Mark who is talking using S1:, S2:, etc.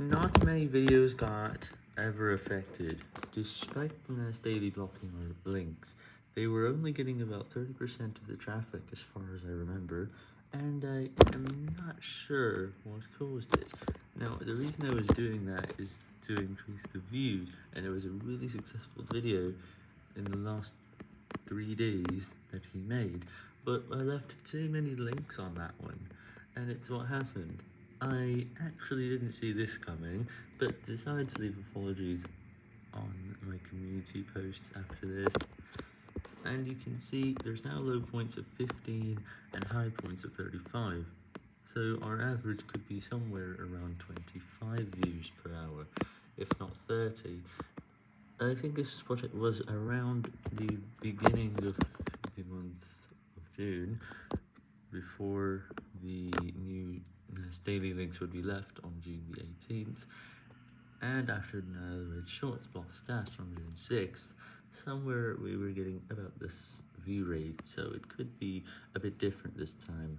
S1: Not many videos got ever affected, despite the daily blocking links. They were only getting about 30% of the traffic as far as I remember, and I am not sure what caused it. Now, the reason I was doing that is to increase the views, and it was a really successful video in the last three days that he made, but I left too many links on that one, and it's what happened. I actually didn't see this coming, but decided to leave apologies on my community posts after this. And you can see there's now low points of 15 and high points of 35. So our average could be somewhere around 25 views per hour, if not 30. I think this it was around the beginning of the month of June, before the new daily links would be left on June the 18th, and after the Red Shorts block stat on June 6th, somewhere we were getting about this view rate, so it could be a bit different this time.